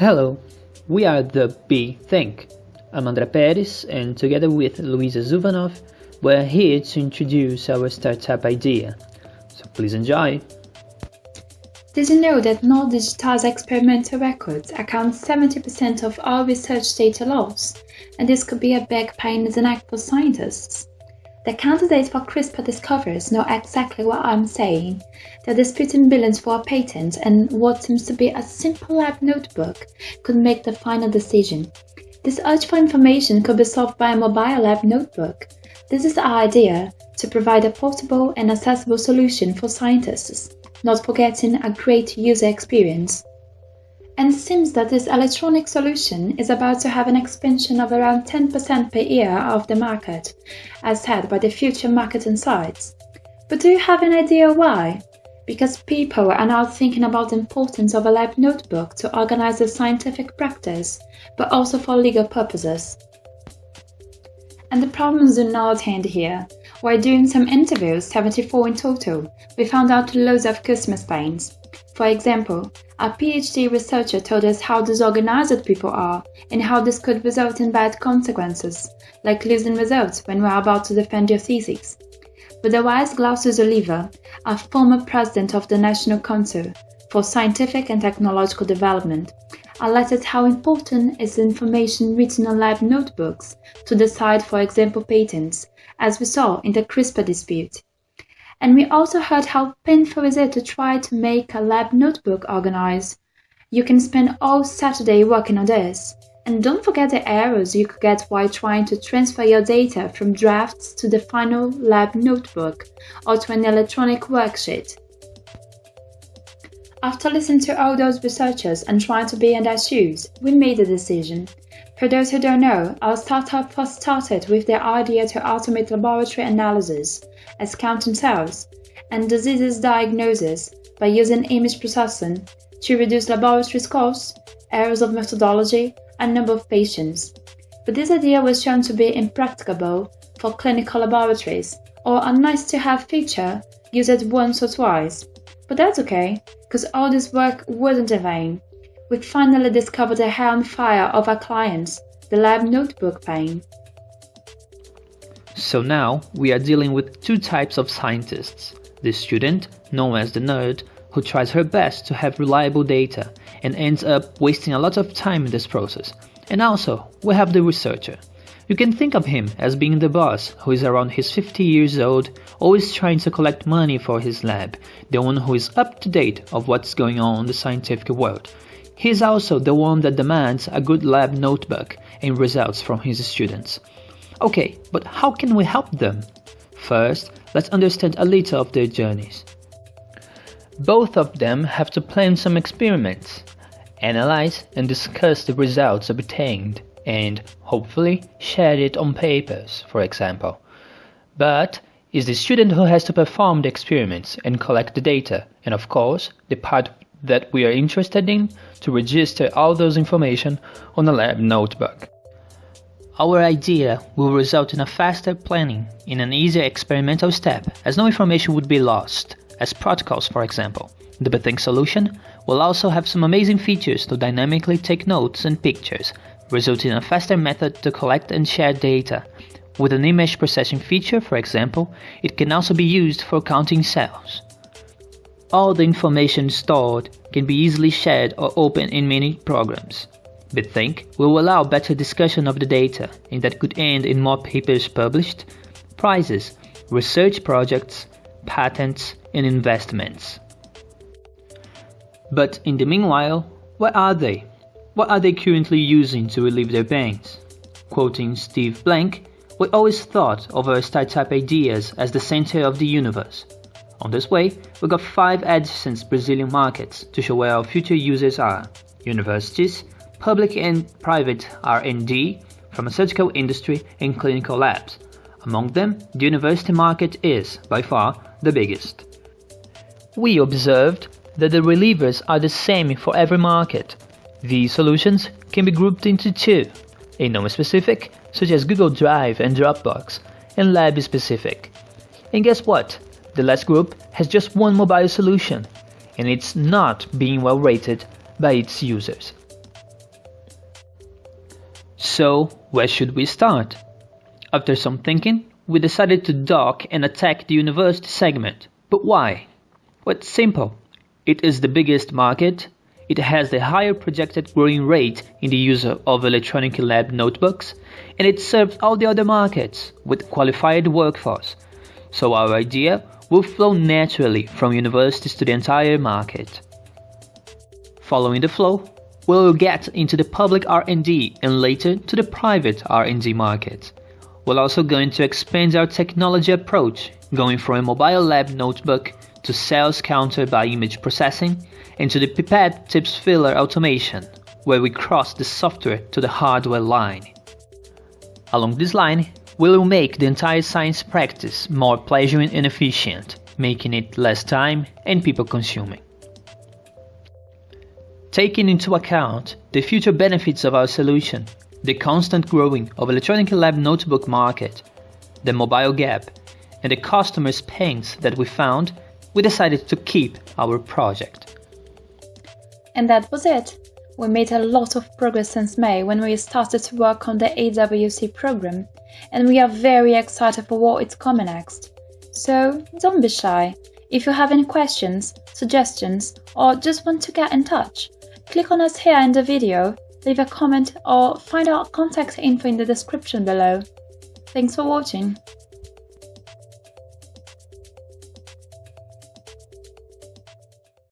Hello, we are the Bethink. I'm André Perez, and together with Luisa Zuvanov, we're here to introduce our startup idea. So please enjoy. Did you know that non-digitized experimental records account 70% of all research data loss? And this could be a big pain in the neck for scientists. The candidates for CRISPR discoveries know exactly what I'm saying. They're disputing billions for a patent, and what seems to be a simple lab notebook could make the final decision. This urge for information could be solved by a mobile lab notebook. This is the idea to provide a portable and accessible solution for scientists, not forgetting a great user experience and seems that this electronic solution is about to have an expansion of around 10% per year of the market, as said by the Future Market Insights. But do you have an idea why? Because people are now thinking about the importance of a lab notebook to organize their scientific practice, but also for legal purposes. And the problems do not end here. While doing some interviews, 74 in total, we found out loads of customer pains. For example, a PhD researcher told us how disorganized people are and how this could result in bad consequences, like losing results when we're about to defend your thesis. But the wise Glaucius Oliva, a former president of the National Council for Scientific and Technological Development, alerted how important is information written on lab notebooks to decide, for example, patents, as we saw in the CRISPR dispute. And we also heard how painful is it to try to make a lab notebook organized. You can spend all Saturday working on this. And don't forget the errors you could get while trying to transfer your data from drafts to the final lab notebook or to an electronic worksheet. After listening to all those researchers and trying to be in their shoes, we made a decision. For those who don't know, our startup first started with the idea to automate laboratory analysis, as counting cells, and diseases diagnosis by using image processing to reduce laboratory costs, errors of methodology, and number of patients. But this idea was shown to be impracticable for clinical laboratories, or a nice to have feature used once or twice. But that's okay, because all this work wasn't in vain we finally discovered the hair on fire of our clients, the lab notebook pain. So now we are dealing with two types of scientists. The student, known as the nerd, who tries her best to have reliable data and ends up wasting a lot of time in this process. And also, we have the researcher. You can think of him as being the boss who is around his 50 years old, always trying to collect money for his lab, the one who is up to date of what's going on in the scientific world, He's also the one that demands a good lab notebook and results from his students. Okay, but how can we help them? First, let's understand a little of their journeys. Both of them have to plan some experiments, analyze and discuss the results obtained, and hopefully share it on papers, for example. But it's the student who has to perform the experiments and collect the data, and of course, the part that we are interested in to register all those information on a lab notebook. Our idea will result in a faster planning in an easier experimental step as no information would be lost, as protocols for example. The Bethink solution will also have some amazing features to dynamically take notes and pictures, resulting in a faster method to collect and share data. With an image processing feature, for example, it can also be used for counting cells. All the information stored can be easily shared or opened in many programs. Bethink will allow better discussion of the data and that could end in more papers published, prizes, research projects, patents, and investments. But in the meanwhile, where are they? What are they currently using to relieve their pains? Quoting Steve Blank, we always thought of our startup ideas as the center of the universe. On this way, we got 5 adjacent Brazilian markets to show where our future users are. Universities, public and private R&D, pharmaceutical industry and clinical labs. Among them, the university market is, by far, the biggest. We observed that the relievers are the same for every market. These solutions can be grouped into two, a non-specific, such as Google Drive and Dropbox, and lab-specific. And guess what? The last group has just one mobile solution, and it's not being well rated by its users. So, where should we start? After some thinking, we decided to dock and attack the university segment. But why? Well, it's simple. It is the biggest market, it has the higher projected growing rate in the use of electronic lab notebooks, and it serves all the other markets with qualified workforce. So our idea will flow naturally from universities to the entire market. Following the flow, we'll get into the public R&D and later to the private R&D market. We're also going to expand our technology approach, going from a mobile lab notebook to cells counter by image processing and to the pipette tips filler automation, where we cross the software to the hardware line. Along this line, we will make the entire science practice more pleasant and efficient, making it less time and people consuming. Taking into account the future benefits of our solution, the constant growing of electronic lab notebook market, the mobile gap, and the customers' pains that we found, we decided to keep our project. And that was it. We made a lot of progress since May when we started to work on the AWC program, and we are very excited for what is coming next. So don't be shy. If you have any questions, suggestions, or just want to get in touch, Click on us here in the video, leave a comment or find our contact info in the description below. Thanks for watching.